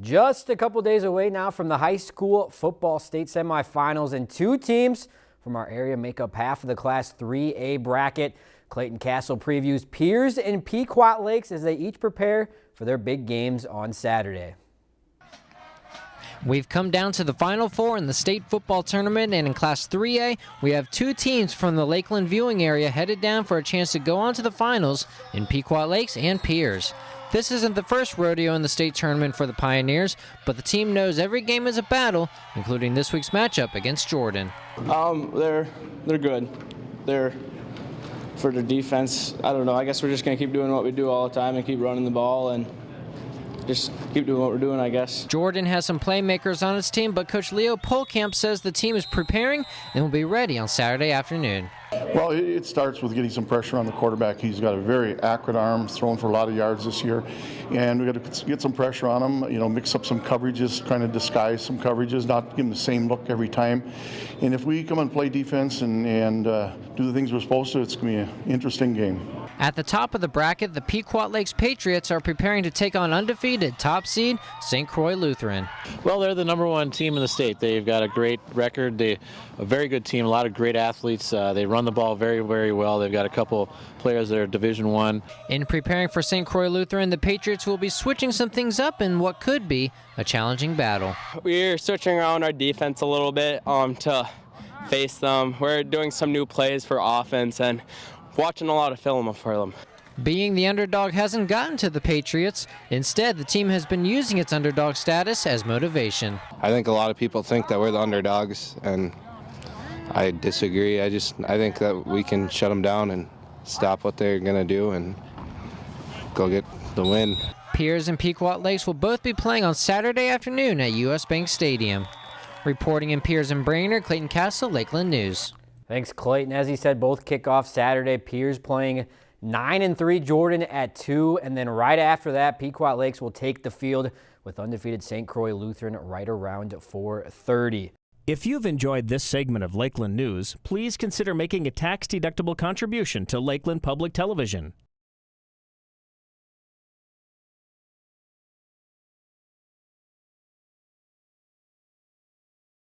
Just a couple days away now from the high school football state semifinals and two teams from our area make up half of the Class 3A bracket. Clayton Castle previews Pierz and Pequot Lakes as they each prepare for their big games on Saturday. We've come down to the Final Four in the state football tournament, and in Class 3A, we have two teams from the Lakeland viewing area headed down for a chance to go on to the finals in Pequot Lakes and Pierz. This isn't the first rodeo in the state tournament for the Pioneers, but the team knows every game is a battle, including this week's matchup against Jordan. Um, they're they're good. They're for their defense. I don't know. I guess we're just gonna keep doing what we do all the time and keep running the ball and just keep doing what we're doing, I guess. Jordan has some playmakers on his team, but Coach Leo Polkamp says the team is preparing and will be ready on Saturday afternoon. Well, it starts with getting some pressure on the quarterback. He's got a very accurate arm, thrown for a lot of yards this year, and we got to get some pressure on him. You know, mix up some coverages, kind of disguise some coverages, not give him the same look every time. And if we come and play defense and, and uh, do the things we're supposed to, it's going to be an interesting game. At the top of the bracket, the Pequot Lakes Patriots are preparing to take on undefeated top seed St. Croix Lutheran. Well, they're the number one team in the state. They've got a great record. They a very good team, a lot of great athletes. Uh, they run the ball very, very well. They've got a couple players that are Division One. In preparing for St. Croix Lutheran, the Patriots will be switching some things up in what could be a challenging battle. We're switching around our defense a little bit um, to face them. We're doing some new plays for offense and watching a lot of film for them. Being the underdog hasn't gotten to the Patriots. Instead, the team has been using its underdog status as motivation. I think a lot of people think that we're the underdogs, and I disagree. I just I think that we can shut them down and stop what they're going to do and go get the win. Pierz and Pequot Lakes will both be playing on Saturday afternoon at U.S. Bank Stadium. Reporting in Pierz and Brainerd, Clayton Castle, Lakeland News. Thanks, Clayton. As he said, both kick off Saturday. Pierz playing 9 and 3, Jordan at 2. And then right after that, Pequot Lakes will take the field with undefeated St. Croix Lutheran right around 430. If you've enjoyed this segment of Lakeland News, please consider making a tax-deductible contribution to Lakeland Public Television.